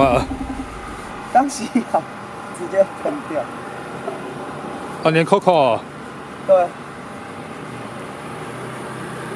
啊当时一直接喷掉。啊连 coco 对。